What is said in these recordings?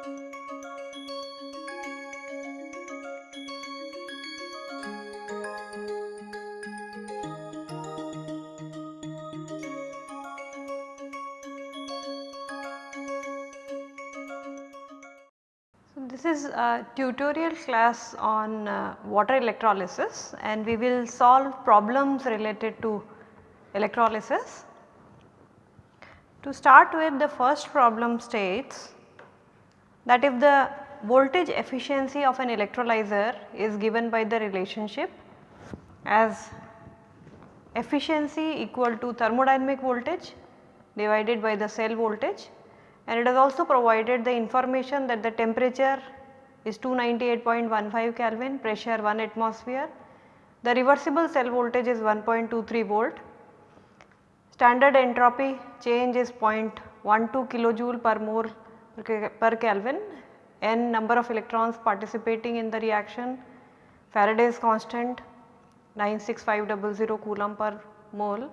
So, this is a tutorial class on uh, water electrolysis and we will solve problems related to electrolysis. To start with the first problem states that if the voltage efficiency of an electrolyzer is given by the relationship as efficiency equal to thermodynamic voltage divided by the cell voltage and it has also provided the information that the temperature is 298.15 Kelvin, pressure 1 atmosphere, the reversible cell voltage is 1.23 volt, standard entropy change is 0.12 kilojoule per mole per Kelvin, n number of electrons participating in the reaction, Faraday's constant 96500 coulomb per mole,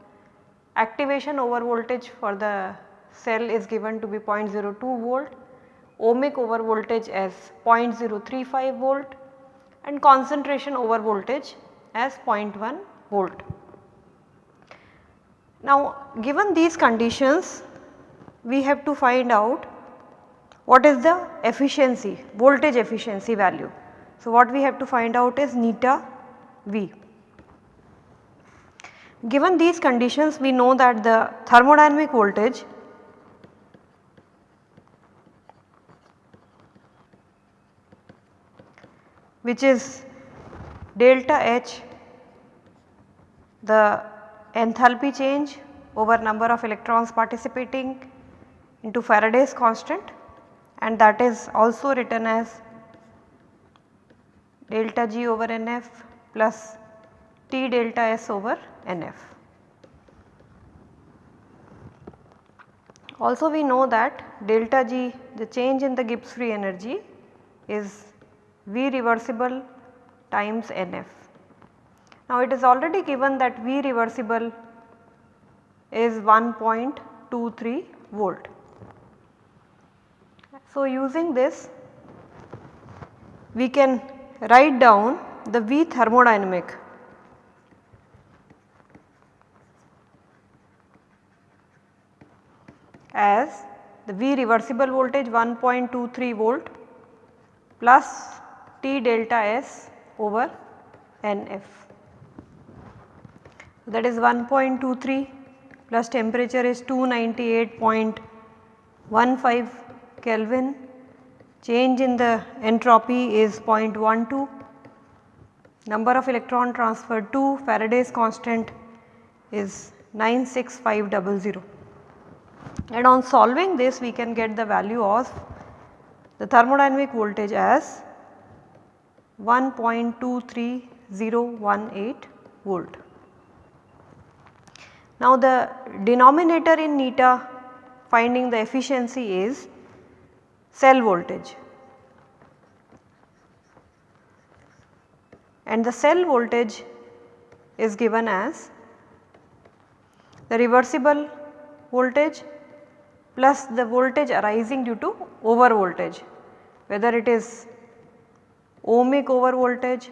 activation over voltage for the cell is given to be 0.02 volt, ohmic over voltage as 0.035 volt. And concentration over voltage as 0.1 volt. Now given these conditions we have to find out what is the efficiency voltage efficiency value. So what we have to find out is neta V. Given these conditions we know that the thermodynamic voltage which is delta H the enthalpy change over number of electrons participating into Faraday's constant and that is also written as delta G over NF plus T delta S over NF. Also we know that delta G the change in the Gibbs free energy is V reversible times NF. Now it is already given that V reversible is 1.23 volt. So using this we can write down the V thermodynamic as the V reversible voltage 1.23 volt plus T delta S over NF. That is 1.23 plus temperature is 298.15 Kelvin, change in the entropy is 0.12, number of electron transferred 2, Faraday's constant is 96500 and on solving this we can get the value of the thermodynamic voltage as 1.23018 volt. Now the denominator in neta finding the efficiency is cell voltage. And the cell voltage is given as the reversible voltage plus the voltage arising due to over voltage. Whether it is ohmic over voltage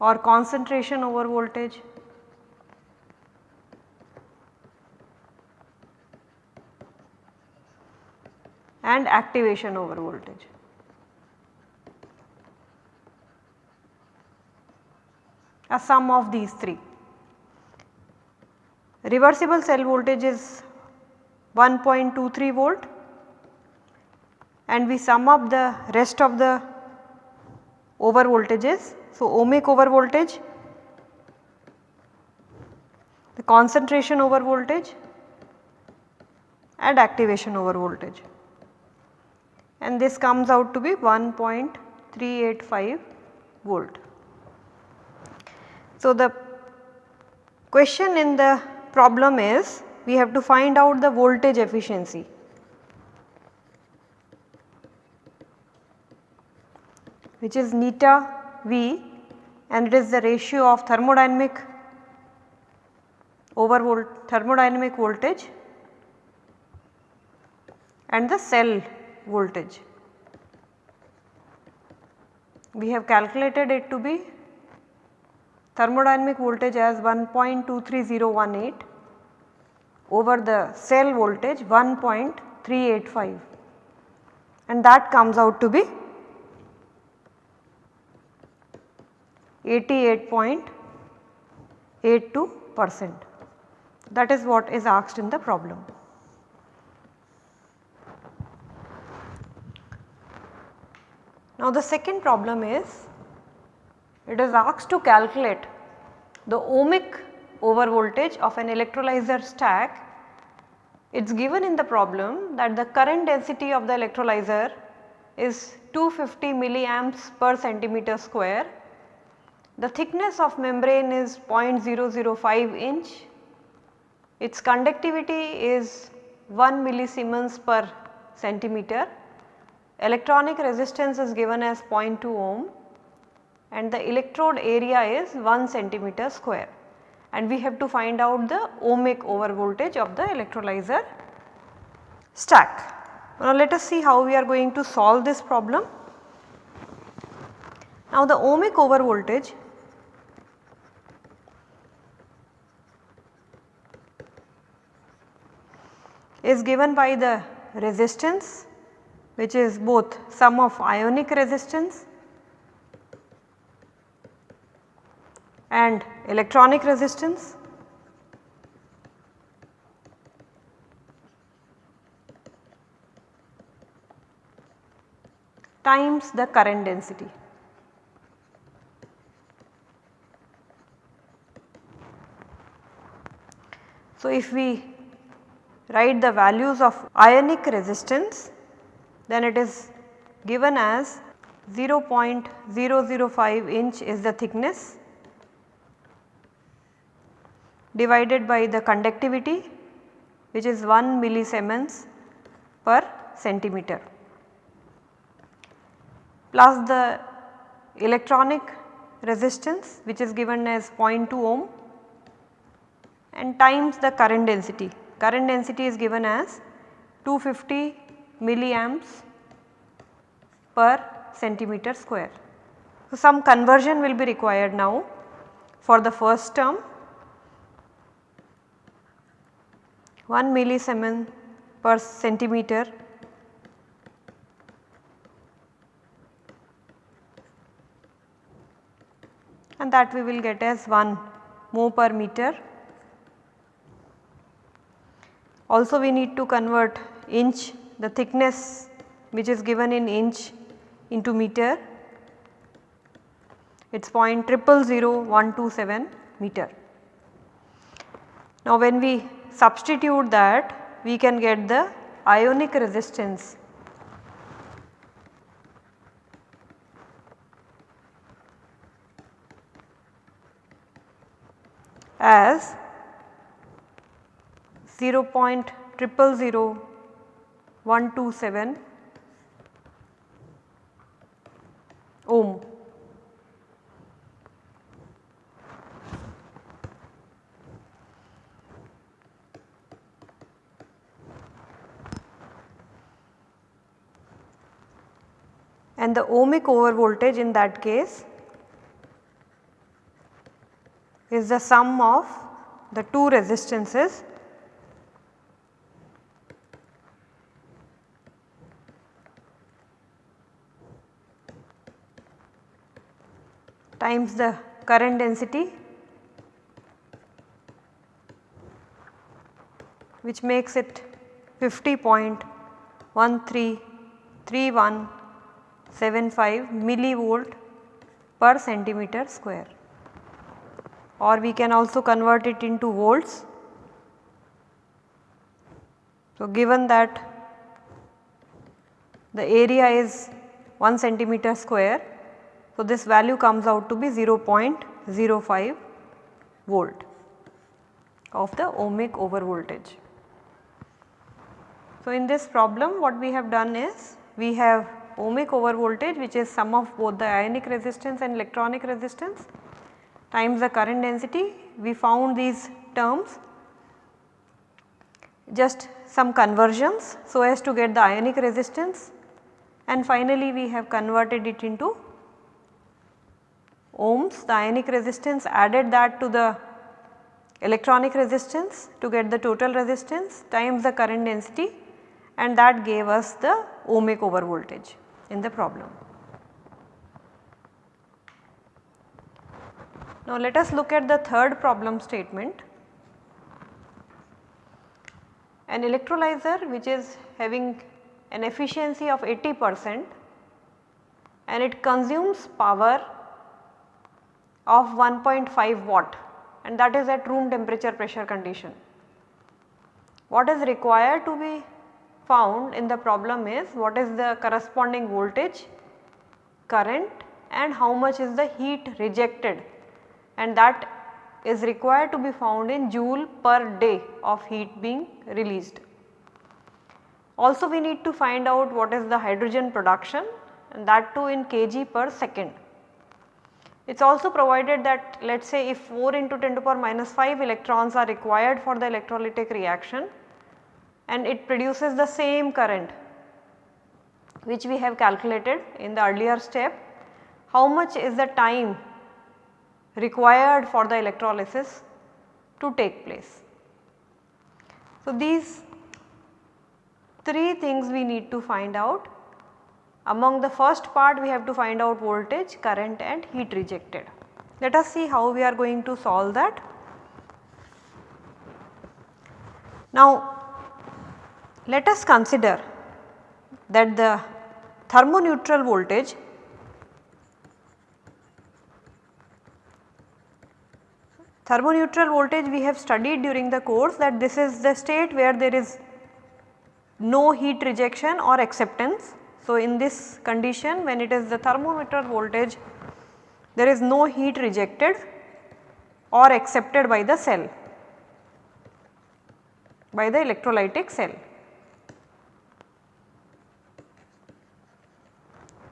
or concentration over voltage and activation over voltage. A sum of these three. Reversible cell voltage is 1.23 volt and we sum up the rest of the over voltages. So, ohmic over voltage, the concentration over voltage and activation over voltage and this comes out to be 1.385 volt. So, the question in the problem is we have to find out the voltage efficiency which is neta V and it is the ratio of thermodynamic over volt thermodynamic voltage and the cell voltage. We have calculated it to be thermodynamic voltage as 1.23018 over the cell voltage 1.385 and that comes out to be 88.82 percent that is what is asked in the problem. Now the second problem is it is asked to calculate the ohmic over voltage of an electrolyzer stack. It is given in the problem that the current density of the electrolyzer is 250 milliamps per centimeter square. The thickness of membrane is 0.005 inch. Its conductivity is 1 millisiemens per centimeter. Electronic resistance is given as 0.2 ohm and the electrode area is 1 centimeter square and we have to find out the ohmic over voltage of the electrolyzer stack. Now let us see how we are going to solve this problem. Now the ohmic over voltage is given by the resistance which is both sum of ionic resistance and electronic resistance times the current density. So, if we write the values of ionic resistance then it is given as 0.005 inch is the thickness divided by the conductivity which is 1 millisiemens per centimeter plus the electronic resistance which is given as 0.2 ohm and times the current density. Current density is given as 250 milliamps per centimeter square. So, some conversion will be required now for the first term 1 millisiemen per centimeter and that we will get as 1 mho per meter. Also we need to convert inch the thickness which is given in inch into meter it is 0.000127 meter. Now when we substitute that we can get the ionic resistance as 0.000127 ohm. and the ohmic over voltage in that case is the sum of the two resistances times the current density which makes it 50.133175 millivolt per centimeter square or we can also convert it into volts. So, given that the area is 1 centimeter square, so this value comes out to be 0.05 volt of the ohmic over voltage. So, in this problem what we have done is we have ohmic over voltage which is sum of both the ionic resistance and electronic resistance times the current density we found these terms just some conversions so as to get the ionic resistance and finally we have converted it into ohms the ionic resistance added that to the electronic resistance to get the total resistance times the current density and that gave us the ohmic over voltage in the problem. Now let us look at the third problem statement. An electrolyzer which is having an efficiency of 80 percent and it consumes power of 1.5 watt and that is at room temperature pressure condition. What is required to be found in the problem is what is the corresponding voltage, current and how much is the heat rejected and that is required to be found in joule per day of heat being released. Also we need to find out what is the hydrogen production and that too in kg per second. It is also provided that let us say if 4 into 10 to the power minus 5 electrons are required for the electrolytic reaction and it produces the same current which we have calculated in the earlier step, how much is the time required for the electrolysis to take place. So, these three things we need to find out. Among the first part we have to find out voltage, current and heat rejected. Let us see how we are going to solve that. Now let us consider that the thermoneutral voltage Thermoneutral voltage we have studied during the course that this is the state where there is no heat rejection or acceptance. So, in this condition when it is the thermoneutral voltage there is no heat rejected or accepted by the cell by the electrolytic cell.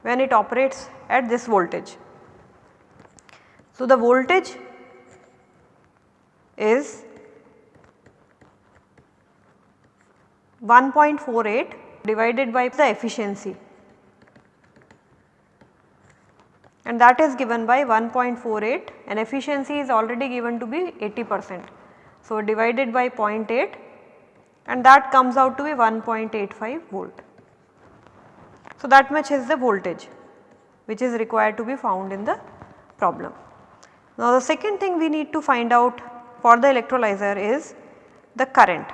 when it operates at this voltage. So, the voltage is 1.48 divided by the efficiency and that is given by 1.48 and efficiency is already given to be 80 percent. So, divided by 0.8 and that comes out to be 1.85 volt. So, that much is the voltage which is required to be found in the problem. Now, the second thing we need to find out for the electrolyzer is the current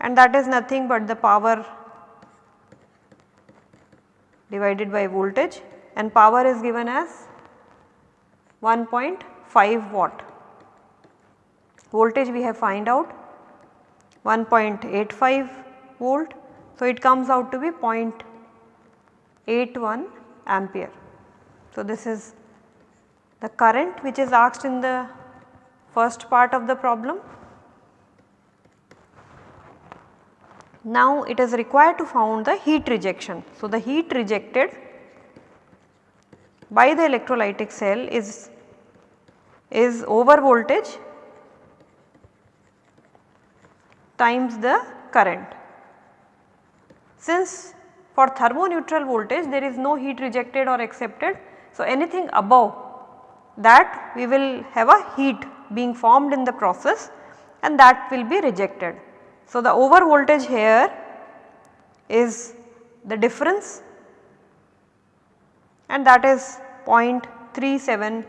and that is nothing but the power divided by voltage and power is given as 1.5 watt. Voltage we have find out 1.85 volt. So, it comes out to be 0.81 ampere. So, this is the current which is asked in the first part of the problem. Now it is required to found the heat rejection. So the heat rejected by the electrolytic cell is, is over voltage times the current. Since for thermoneutral voltage there is no heat rejected or accepted. So anything above that we will have a heat being formed in the process and that will be rejected. So, the over voltage here is the difference and that is 0.37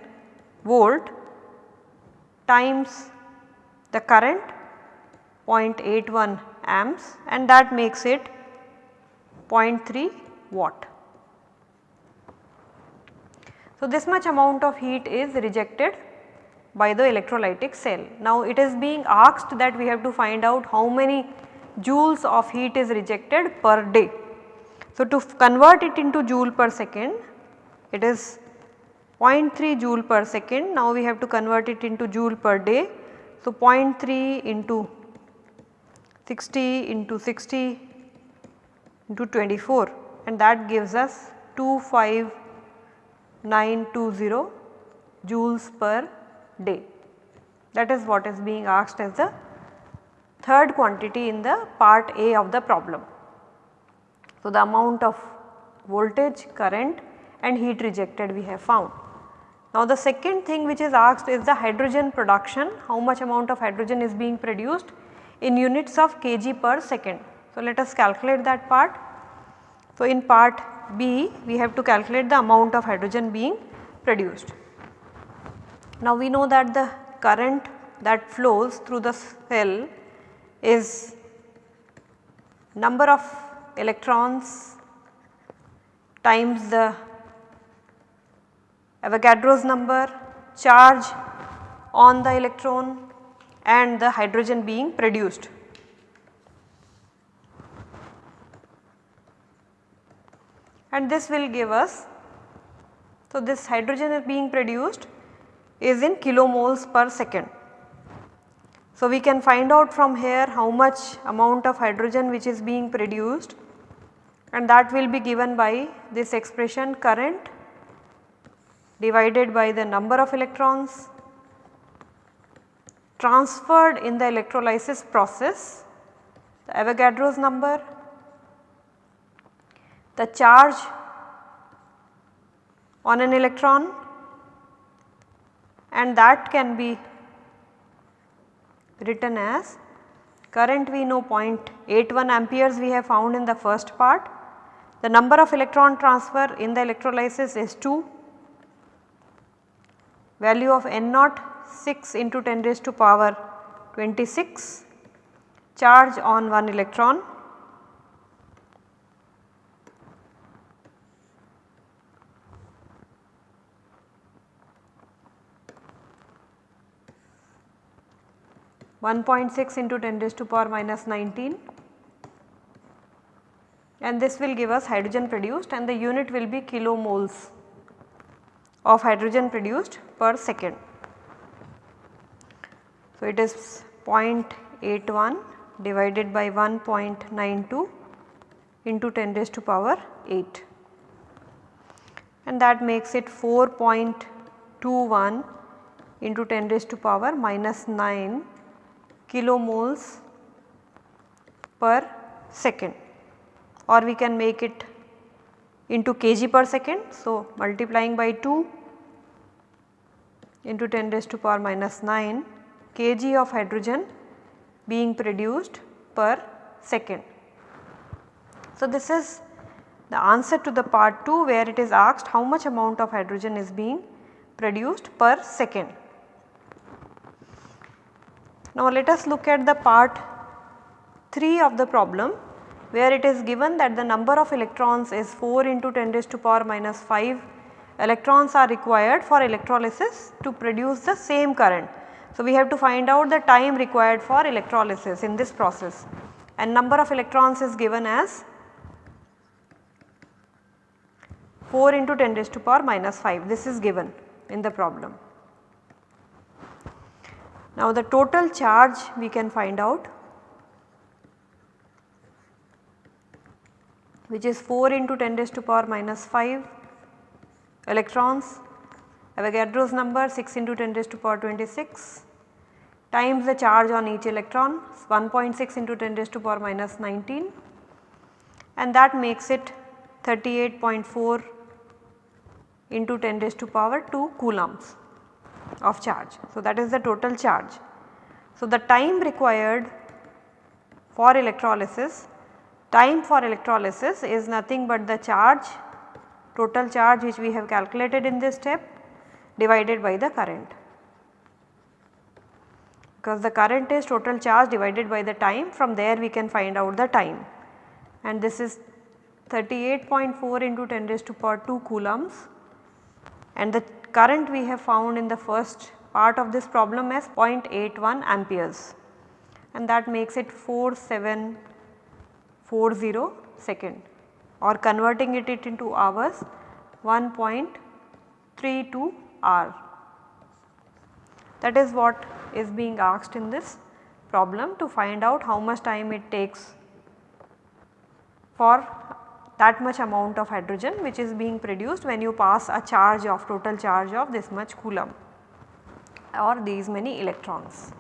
volt times the current 0.81 amps and that makes it 0.3 watt. So, this much amount of heat is rejected by the electrolytic cell. Now it is being asked that we have to find out how many joules of heat is rejected per day. So to convert it into joule per second it is 0.3 joule per second now we have to convert it into joule per day. So 0.3 into 60 into 60 into 24 and that gives us 25920 joules per day. That is what is being asked as the third quantity in the part A of the problem. So, the amount of voltage, current and heat rejected we have found. Now the second thing which is asked is the hydrogen production, how much amount of hydrogen is being produced in units of kg per second. So let us calculate that part. So in part B we have to calculate the amount of hydrogen being produced. Now we know that the current that flows through the cell is number of electrons times the Avogadro's number, charge on the electron and the hydrogen being produced. And this will give us, so this hydrogen is being produced is in kilomoles per second. So we can find out from here how much amount of hydrogen which is being produced and that will be given by this expression current divided by the number of electrons transferred in the electrolysis process, the Avogadro's number, the charge on an electron and that can be written as current we know 0.81 amperes we have found in the first part. The number of electron transfer in the electrolysis is 2 value of n naught 6 into 10 raised to power 26 charge on one electron. One point six into ten raised to power minus 19 and this will give us hydrogen produced and the unit will be kilomoles of hydrogen produced per second. So, it is 0.81 divided by 1.92 into 10 raised to power 8 and that makes it 4.21 into 10 raised to power minus 9 kilomoles per second or we can make it into kg per second. So, multiplying by 2 into 10 raised to power minus 9 kg of hydrogen being produced per second. So, this is the answer to the part 2 where it is asked how much amount of hydrogen is being produced per second. Now, let us look at the part 3 of the problem where it is given that the number of electrons is 4 into 10 raised to power minus 5 electrons are required for electrolysis to produce the same current. So, we have to find out the time required for electrolysis in this process and number of electrons is given as 4 into 10 raised to power minus 5 this is given in the problem. Now the total charge we can find out which is 4 into 10 raised to power minus 5 electrons Avogadro's number 6 into 10 raised to power 26 times the charge on each electron 1.6 into 10 raised to power minus 19 and that makes it 38.4 into 10 raised to power 2 coulombs of charge. So, that is the total charge. So, the time required for electrolysis Time for electrolysis is nothing but the charge total charge which we have calculated in this step divided by the current. Because the current is total charge divided by the time from there we can find out the time. And this is 38.4 into 10 raised to power 2 coulombs. And the current we have found in the first part of this problem as 0.81 amperes. And that makes it 47 40 second or converting it, it into hours 1.32 hour. That is what is being asked in this problem to find out how much time it takes for that much amount of hydrogen which is being produced when you pass a charge of total charge of this much coulomb or these many electrons.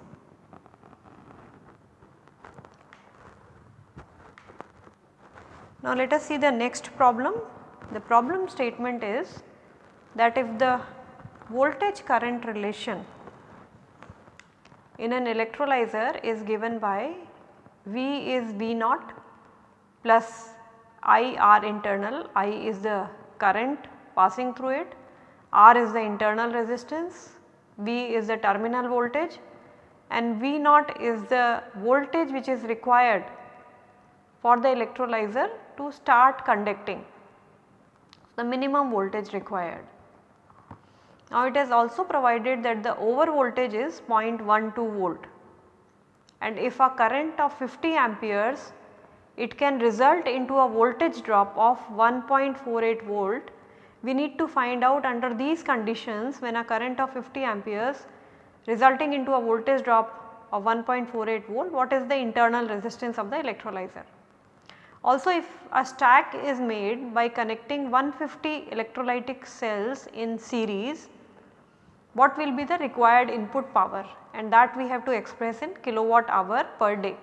Now let us see the next problem. The problem statement is that if the voltage current relation in an electrolyzer is given by V is V naught plus I R internal, I is the current passing through it, R is the internal resistance, V is the terminal voltage and V naught is the voltage which is required for the electrolyzer to start conducting the minimum voltage required. Now it is also provided that the over voltage is 0.12 volt and if a current of 50 amperes it can result into a voltage drop of 1.48 volt. We need to find out under these conditions when a current of 50 amperes resulting into a voltage drop of 1.48 volt what is the internal resistance of the electrolyzer. Also if a stack is made by connecting 150 electrolytic cells in series what will be the required input power? And that we have to express in kilowatt hour per day.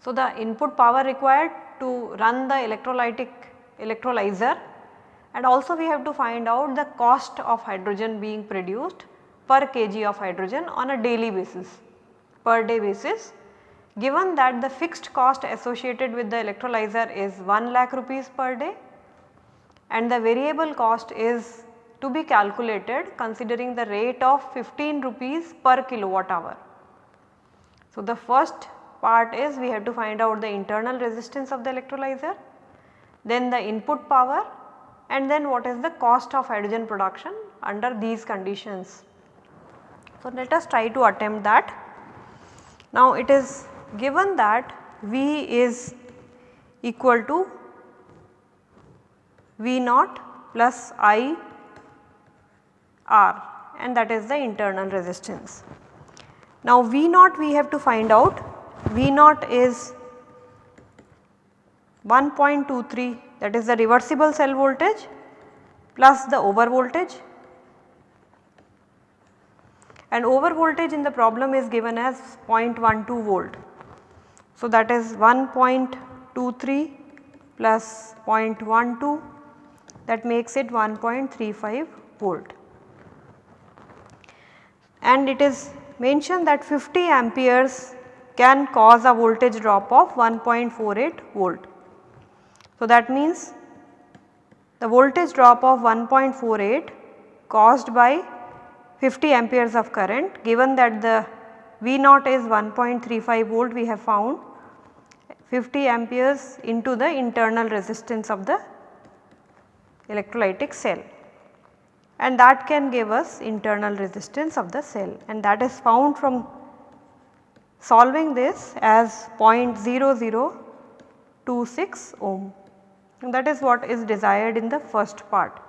So, the input power required to run the electrolytic electrolyzer. And also we have to find out the cost of hydrogen being produced per kg of hydrogen on a daily basis per day basis given that the fixed cost associated with the electrolyzer is 1 lakh rupees per day and the variable cost is to be calculated considering the rate of 15 rupees per kilowatt hour. So, the first part is we have to find out the internal resistance of the electrolyzer, then the input power and then what is the cost of hydrogen production under these conditions. So, let us try to attempt that. Now, it is given that V is equal to V naught plus I R and that is the internal resistance. Now V naught we have to find out V naught is 1.23 that is the reversible cell voltage plus the over voltage and over voltage in the problem is given as 0.12 volt. So that is 1.23 plus 0.12 that makes it 1.35 volt and it is mentioned that 50 amperes can cause a voltage drop of 1.48 volt. So, that means the voltage drop of 1.48 caused by 50 amperes of current given that the V naught is 1.35 volt we have found 50 amperes into the internal resistance of the electrolytic cell and that can give us internal resistance of the cell and that is found from solving this as 0.0026 ohm and that is what is desired in the first part.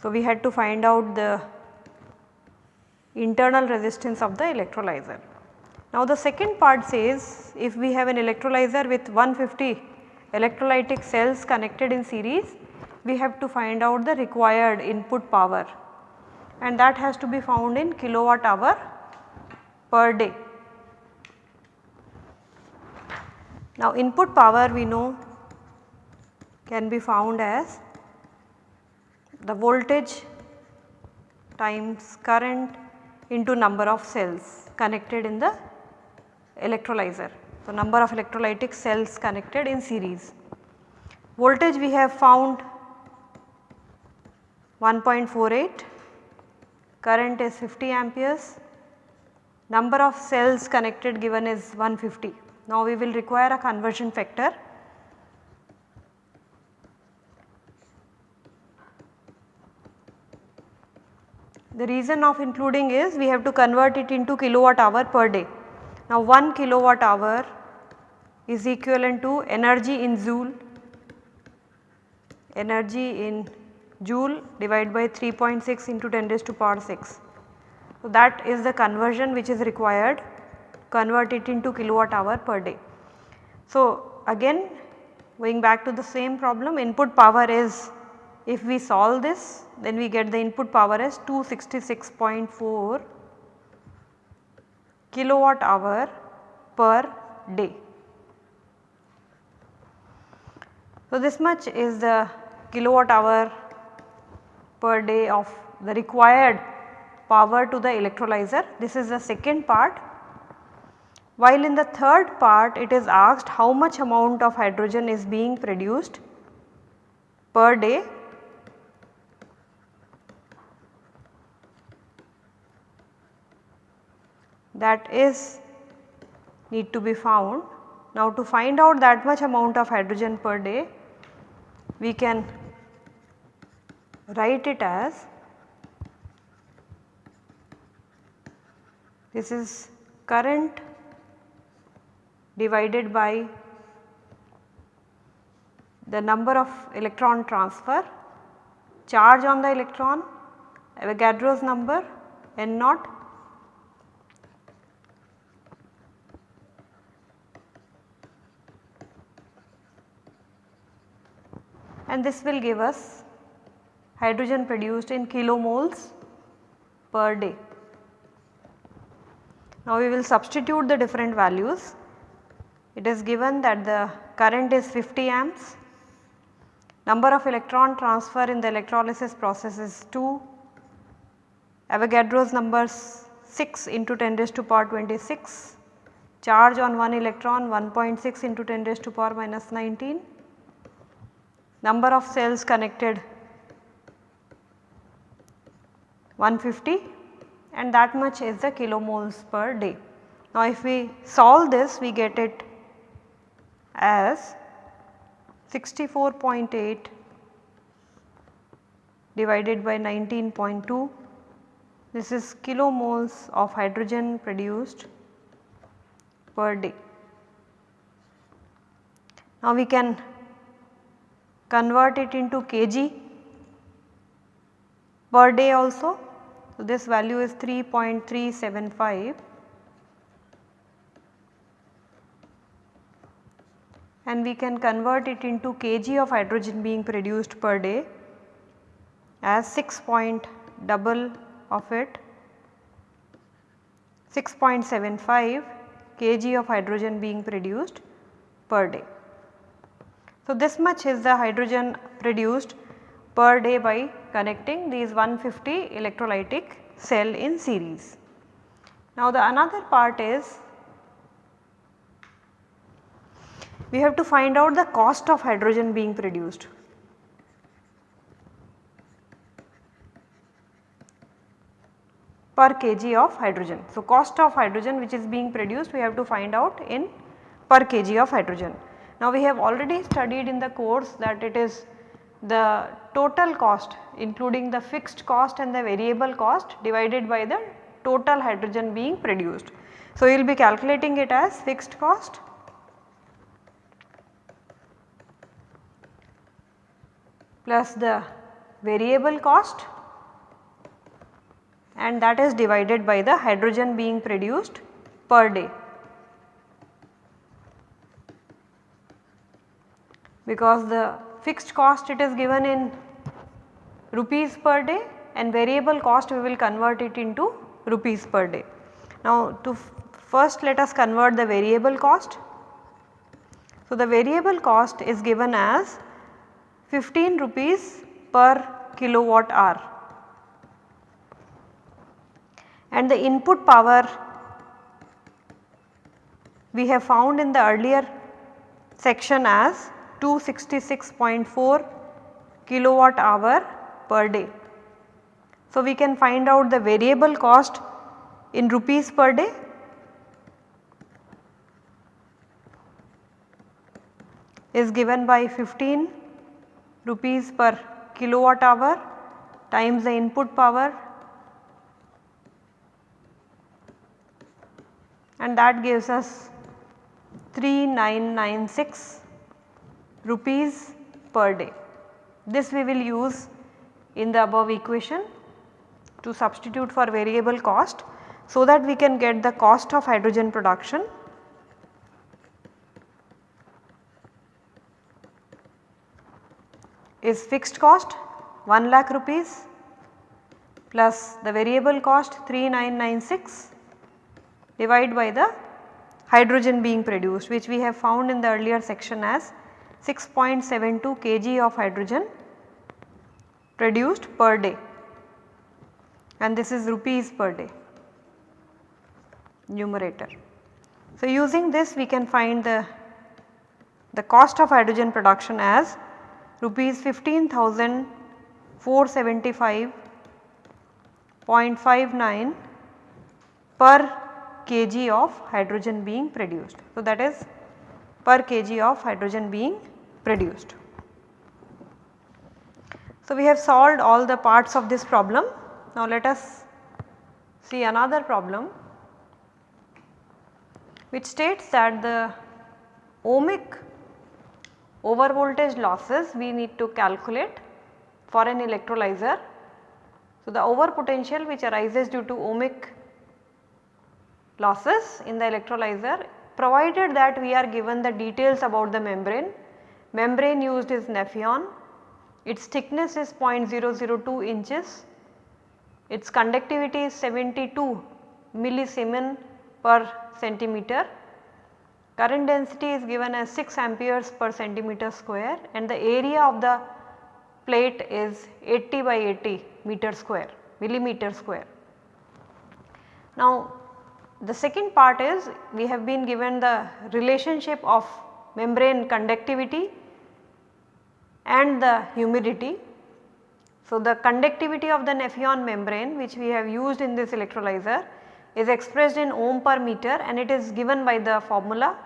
So, we had to find out the internal resistance of the electrolyzer. Now, the second part says if we have an electrolyzer with 150 electrolytic cells connected in series we have to find out the required input power and that has to be found in kilowatt hour per day. Now input power we know can be found as the voltage times current into number of cells connected in the electrolyzer. So number of electrolytic cells connected in series. Voltage we have found 1.48, current is 50 amperes, number of cells connected given is 150. Now we will require a conversion factor. The reason of including is we have to convert it into kilowatt hour per day. Now 1 kilowatt hour is equivalent to energy in joule, energy in joule divided by 3.6 into 10 raised to power 6. So, that is the conversion which is required convert it into kilowatt hour per day. So, again going back to the same problem input power is if we solve this then we get the input power as 266.4 kilowatt hour per day. So, this much is the kilowatt hour per day of the required power to the electrolyzer. This is the second part. While in the third part it is asked how much amount of hydrogen is being produced per day that is need to be found. Now to find out that much amount of hydrogen per day we can write it as this is current divided by the number of electron transfer, charge on the electron, Avogadro's number n naught and this will give us hydrogen produced in kilomoles per day. Now we will substitute the different values. It is given that the current is 50 amps, number of electron transfer in the electrolysis process is 2, Avogadro's number 6 into 10 raised to power 26, charge on 1 electron 1.6 into 10 raised to power minus 19 number of cells connected 150 and that much is the kilomoles per day. Now if we solve this we get it as 64.8 divided by 19.2 this is kilomoles of hydrogen produced per day. Now we can convert it into kg per day also. So, this value is 3.375 and we can convert it into kg of hydrogen being produced per day as 6 point double of it 6.75 kg of hydrogen being produced per day. So, this much is the hydrogen produced per day by connecting these 150 electrolytic cell in series. Now, the another part is we have to find out the cost of hydrogen being produced. per kg of hydrogen. So, cost of hydrogen which is being produced we have to find out in per kg of hydrogen. Now we have already studied in the course that it is the total cost including the fixed cost and the variable cost divided by the total hydrogen being produced. So you will be calculating it as fixed cost plus the variable cost and that is divided by the hydrogen being produced per day. Because the fixed cost it is given in rupees per day and variable cost we will convert it into rupees per day. Now to first let us convert the variable cost. So the variable cost is given as 15 rupees per kilowatt hour and the input power we have found in the earlier section as 266.4 kilowatt hour per day. So, we can find out the variable cost in rupees per day. Is given by 15 rupees per kilowatt hour times the input power. And that gives us 3996 rupees per day. This we will use in the above equation to substitute for variable cost so that we can get the cost of hydrogen production is fixed cost 1 lakh rupees plus the variable cost 3996 divided by the hydrogen being produced which we have found in the earlier section as 6.72 kg of hydrogen produced per day and this is rupees per day numerator. So, using this we can find the, the cost of hydrogen production as rupees 15,475.59 per kg of hydrogen being produced. So, that is per kg of hydrogen being produced. So, we have solved all the parts of this problem. Now, let us see another problem which states that the ohmic over voltage losses we need to calculate for an electrolyzer. So, the over potential which arises due to ohmic losses in the electrolyzer provided that we are given the details about the membrane. Membrane used is Nafion, its thickness is 0.002 inches, its conductivity is 72 millisiemens per centimeter, current density is given as 6 amperes per centimeter square and the area of the plate is 80 by 80 meter square millimeter square. Now the second part is we have been given the relationship of membrane conductivity and the humidity. So, the conductivity of the Nafion membrane which we have used in this electrolyzer is expressed in ohm per meter and it is given by the formula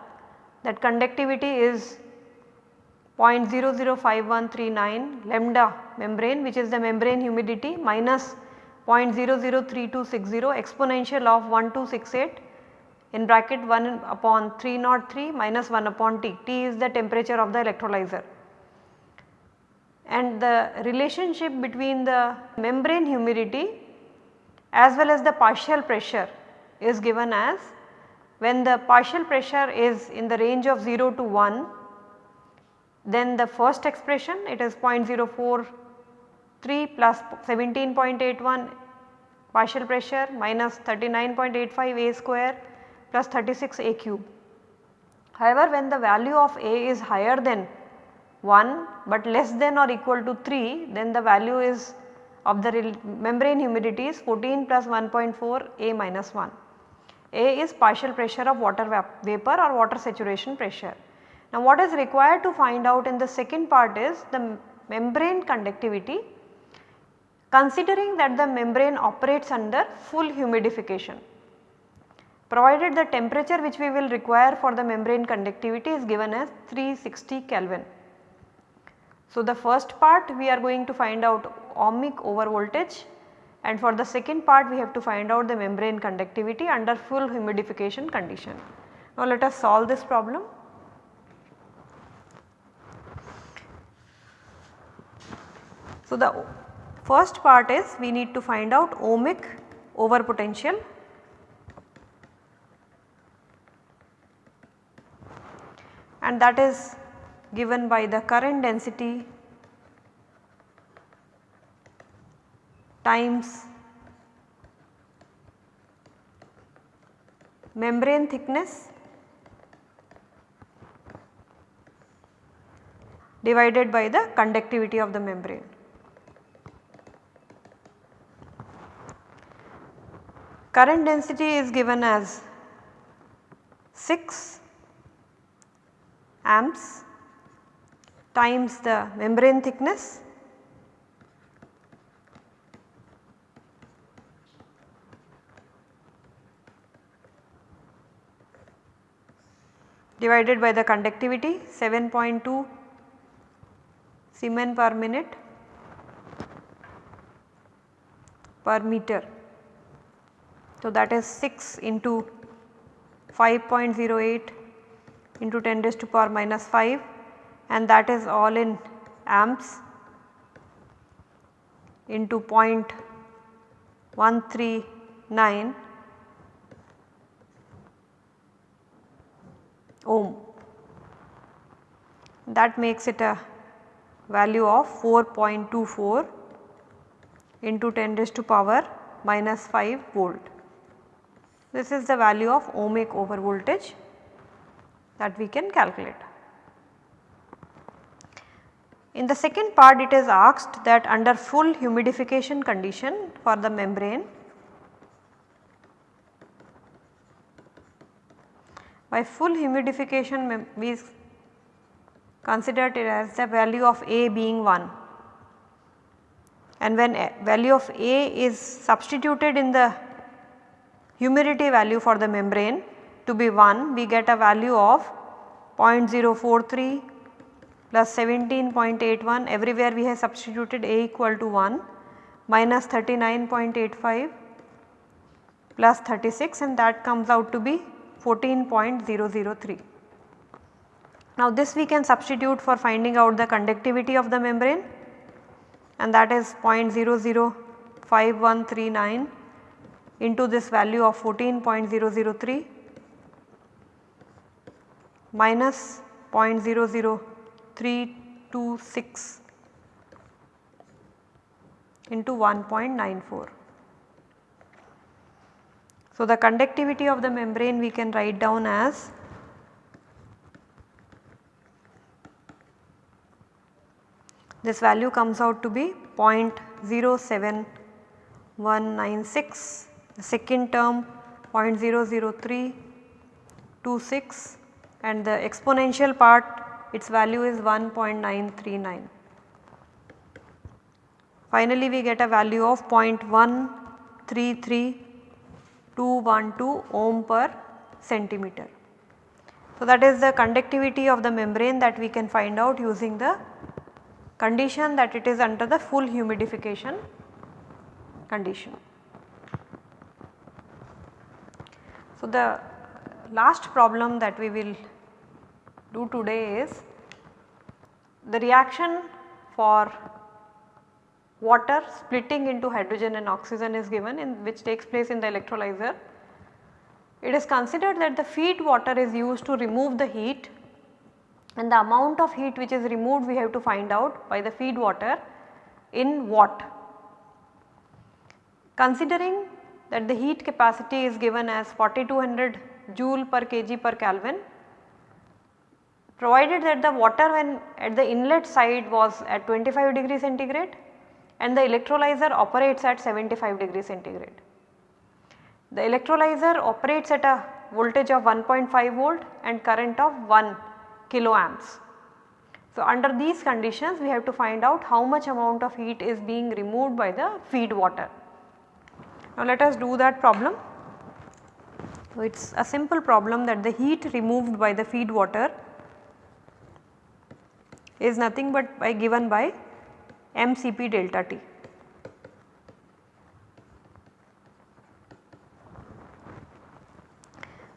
that conductivity is 0.005139 lambda membrane which is the membrane humidity minus 0.003260 exponential of 1268 in bracket 1 upon 303 minus 1 upon T, T is the temperature of the electrolyzer. And the relationship between the membrane humidity as well as the partial pressure is given as when the partial pressure is in the range of 0 to 1 then the first expression it is 0.043 plus 17.81 partial pressure minus 39.85 A square plus 36 A cube. However, when the value of A is higher than 1 but less than or equal to 3 then the value is of the membrane humidity is 14 plus 1.4 A minus 1. A is partial pressure of water vapor or water saturation pressure. Now what is required to find out in the second part is the membrane conductivity considering that the membrane operates under full humidification. Provided the temperature which we will require for the membrane conductivity is given as 360 Kelvin. So, the first part we are going to find out ohmic over voltage and for the second part we have to find out the membrane conductivity under full humidification condition. Now, let us solve this problem. So, the First part is we need to find out ohmic over potential and that is given by the current density times membrane thickness divided by the conductivity of the membrane. current density is given as 6 amps times the membrane thickness divided by the conductivity 7.2 Siemen per minute per meter. So, that is 6 into 5.08 into 10 raised to power minus 5 and that is all in amps into 0.139 ohm. That makes it a value of 4.24 into 10 raised to power minus 5 volt. This is the value of ohmic over voltage that we can calculate. In the second part it is asked that under full humidification condition for the membrane by full humidification we considered it as the value of A being 1 and when uh, value of A is substituted in the humidity value for the membrane to be 1 we get a value of 0.043 plus 17.81 everywhere we have substituted A equal to 1 minus 39.85 plus 36 and that comes out to be 14.003. Now this we can substitute for finding out the conductivity of the membrane and that is 0.005139 into this value of 14.003 minus 0.00326 into 1.94. So, the conductivity of the membrane we can write down as this value comes out to be 0.07196 the second term 0.00326 and the exponential part its value is 1.939. Finally, we get a value of 0.133212 ohm per centimeter. So, that is the conductivity of the membrane that we can find out using the condition that it is under the full humidification condition. So, the last problem that we will do today is the reaction for water splitting into hydrogen and oxygen is given in which takes place in the electrolyzer. It is considered that the feed water is used to remove the heat and the amount of heat which is removed we have to find out by the feed water in watt. Considering that the heat capacity is given as 4200 joule per kg per Kelvin provided that the water when at the inlet side was at 25 degree centigrade and the electrolyzer operates at 75 degree centigrade. The electrolyzer operates at a voltage of 1.5 volt and current of 1 kilo amps. So, under these conditions we have to find out how much amount of heat is being removed by the feed water. Now let us do that problem. So it is a simple problem that the heat removed by the feed water is nothing but by given by mCp delta T.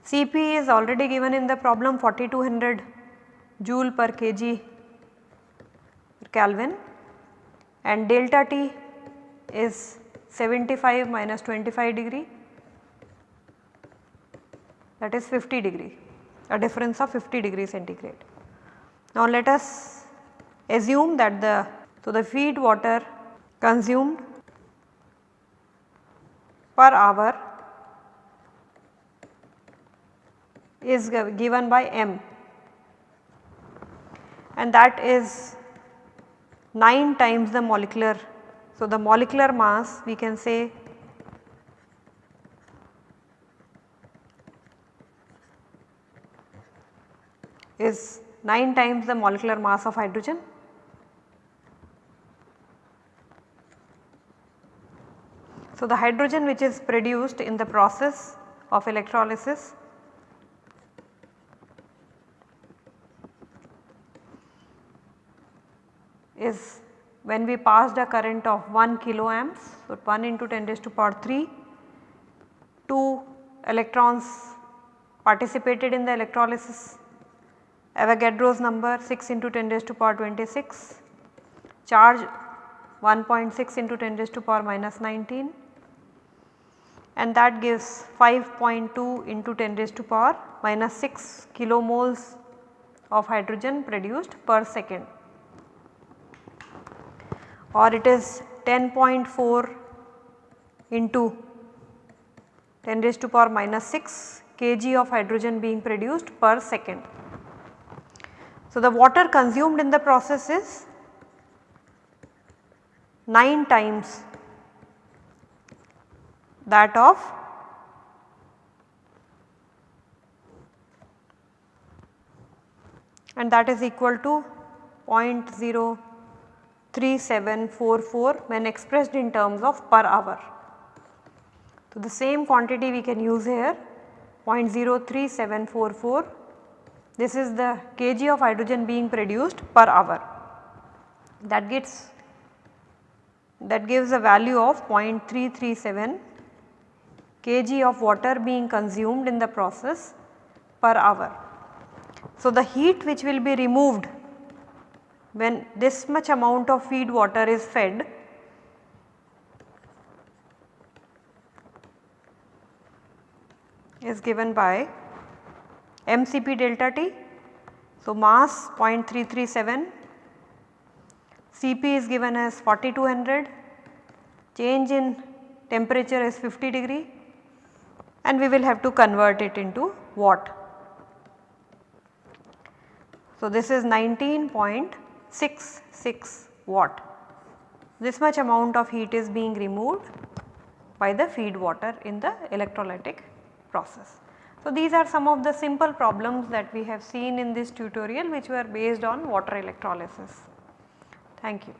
Cp is already given in the problem 4200 joule per kg per Kelvin and delta T is 75 minus 25 degree that is 50 degree a difference of 50 degree centigrade. Now let us assume that the so the feed water consumed per hour is given by m and that is 9 times the molecular so, the molecular mass we can say is 9 times the molecular mass of hydrogen. So, the hydrogen which is produced in the process of electrolysis is when we passed a current of 1 kilo amps. So, 1 into 10 raised to power 3, 2 electrons participated in the electrolysis. Avogadro's number 6 into 10 raised to power 26, charge 1.6 into 10 raised to power minus 19 and that gives 5.2 into 10 raised to power minus 6 kilomoles of hydrogen produced per second or it is 10.4 into 10 raised to power minus 6 kg of hydrogen being produced per second. So, the water consumed in the process is 9 times that of and that is equal to 0.03744 when expressed in terms of per hour. So, the same quantity we can use here 0.03744 this is the kg of hydrogen being produced per hour that gets that gives a value of 0.337 kg of water being consumed in the process per hour. So, the heat which will be removed when this much amount of feed water is fed is given by mCp delta T. So, mass 0.337, Cp is given as 4200, change in temperature is 50 degree and we will have to convert it into watt. So, this is 19.66 watt. This much amount of heat is being removed by the feed water in the electrolytic process. So, these are some of the simple problems that we have seen in this tutorial which were based on water electrolysis. Thank you.